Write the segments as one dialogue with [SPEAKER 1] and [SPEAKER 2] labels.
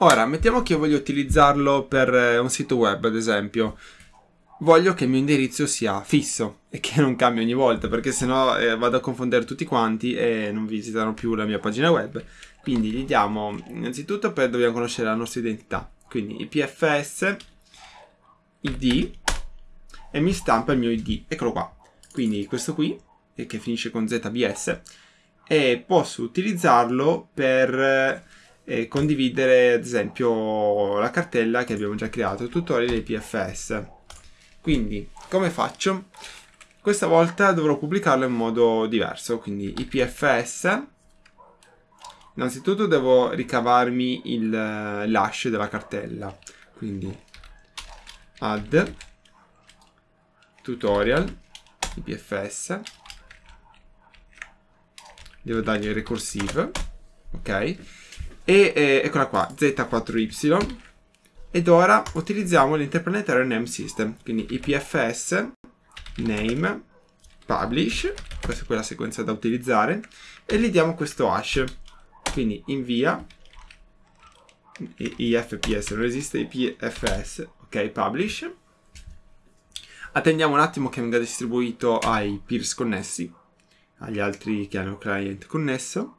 [SPEAKER 1] Ora, mettiamo che io voglio utilizzarlo per eh, un sito web, ad esempio. Voglio che il mio indirizzo sia fisso e che non cambi ogni volta, perché sennò eh, vado a confondere tutti quanti e non visitano più la mia pagina web. Quindi gli diamo, innanzitutto, per, dobbiamo conoscere la nostra identità. Quindi IPFS, ID, e mi stampa il mio ID. Eccolo qua. Quindi questo qui, che finisce con ZBS, e posso utilizzarlo per e condividere ad esempio la cartella che abbiamo già creato, tutorial dei PFS. Quindi come faccio? Questa volta dovrò pubblicarlo in modo diverso, quindi IPFS. Innanzitutto devo ricavarmi l'hash della cartella, quindi add tutorial IPFS. Devo dargli recursive, ok? E eh, eccola qua, Z4Y. Ed ora utilizziamo l'Interplanetary Name System, quindi IPFS, name, publish, questa è quella sequenza da utilizzare, e gli diamo questo hash. Quindi invia, IFPS non esiste, IPFS, ok, publish. Attendiamo un attimo che venga distribuito ai peers connessi, agli altri che hanno client connesso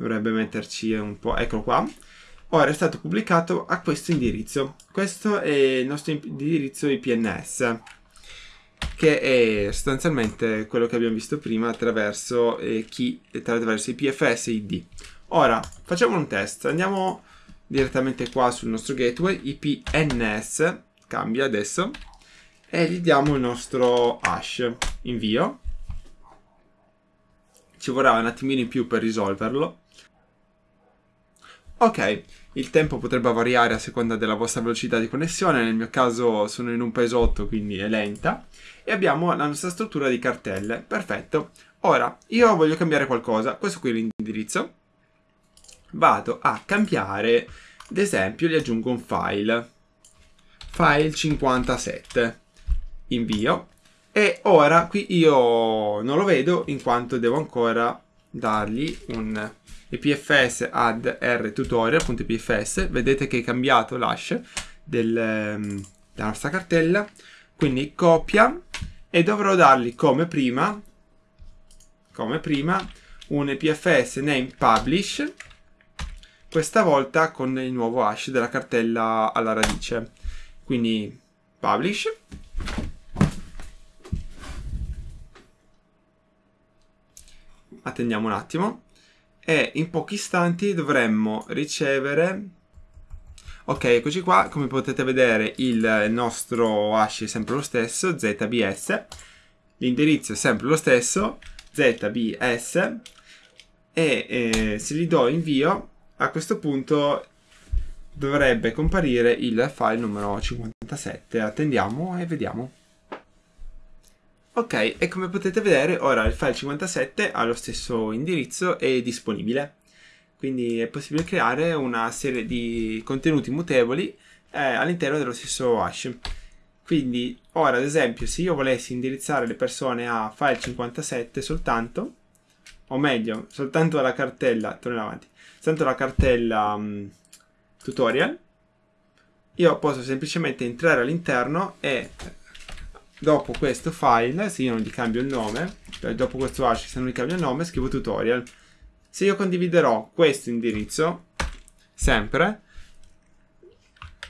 [SPEAKER 1] dovrebbe metterci un po', eccolo qua. Ora è stato pubblicato a questo indirizzo. Questo è il nostro indirizzo IPNS, che è sostanzialmente quello che abbiamo visto prima attraverso, eh, chi, attraverso IPFS e ID. Ora, facciamo un test. Andiamo direttamente qua sul nostro gateway, IPNS, cambia adesso, e gli diamo il nostro hash, invio. Ci vorrà un attimino in più per risolverlo. Ok, il tempo potrebbe variare a seconda della vostra velocità di connessione, nel mio caso sono in un paesotto quindi è lenta, e abbiamo la nostra struttura di cartelle, perfetto. Ora, io voglio cambiare qualcosa, questo qui è l'indirizzo, vado a cambiare, ad esempio gli aggiungo un file, file 57, invio, e ora qui io non lo vedo in quanto devo ancora dargli un ipfs add r tutorial.ipfs vedete che è cambiato l'hash um, della nostra cartella. Quindi copia e dovrò dargli come prima come prima un ipfs name publish questa volta con il nuovo hash della cartella alla radice. Quindi publish attendiamo un attimo. E in pochi istanti dovremmo ricevere ok eccoci qua come potete vedere il nostro hash è sempre lo stesso zbs l'indirizzo è sempre lo stesso zbs e eh, se gli do invio a questo punto dovrebbe comparire il file numero 57 attendiamo e vediamo Ok, e come potete vedere ora il file 57 ha lo stesso indirizzo e è disponibile. Quindi è possibile creare una serie di contenuti mutevoli eh, all'interno dello stesso hash. Quindi ora ad esempio se io volessi indirizzare le persone a file 57 soltanto, o meglio soltanto alla cartella, torno avanti, soltanto alla cartella um, tutorial, io posso semplicemente entrare all'interno e dopo questo file, se io non gli cambio il nome, cioè dopo questo hash, se non gli cambio il nome, scrivo tutorial. Se io condividerò questo indirizzo, sempre,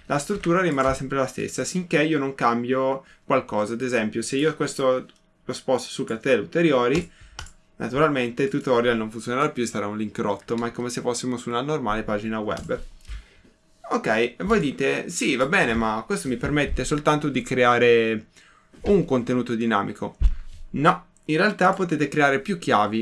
[SPEAKER 1] la struttura rimarrà sempre la stessa, sinché io non cambio qualcosa. Ad esempio, se io questo lo sposto su cartelle ulteriori, naturalmente il tutorial non funzionerà più sarà un link rotto, ma è come se fossimo su una normale pagina web. Ok, voi dite, sì, va bene, ma questo mi permette soltanto di creare un contenuto dinamico. No, in realtà potete creare più chiavi